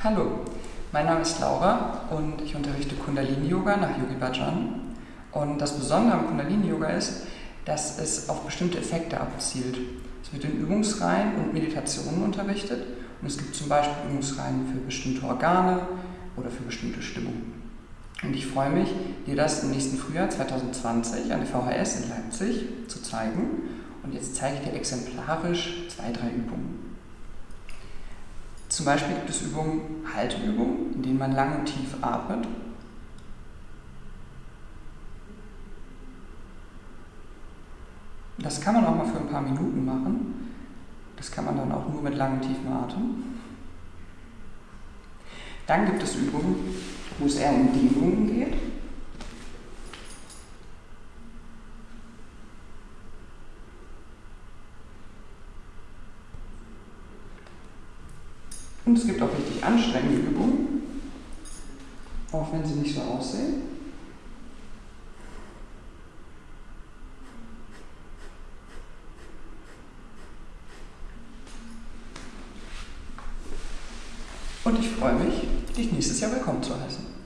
Hallo, mein Name ist Laura und ich unterrichte Kundalini-Yoga nach Yogi Bhajan. Und das Besondere am Kundalini-Yoga ist, dass es auf bestimmte Effekte abzielt. Es wird in Übungsreihen und Meditationen unterrichtet und es gibt zum Beispiel Übungsreihen für bestimmte Organe oder für bestimmte Stimmungen. Und ich freue mich, dir das im nächsten Frühjahr 2020 an der VHS in Leipzig zu zeigen. Und jetzt zeige ich dir exemplarisch zwei, drei Übungen. Zum Beispiel gibt es Übungen, Halteübungen, in denen man lang und tief atmet. Das kann man auch mal für ein paar Minuten machen. Das kann man dann auch nur mit langem, tiefen Atem. Dann gibt es Übungen, wo es eher um Dehnungen geht. Und es gibt auch richtig anstrengende Übungen, auch wenn sie nicht so aussehen. Und ich freue mich, dich nächstes Jahr willkommen zu heißen.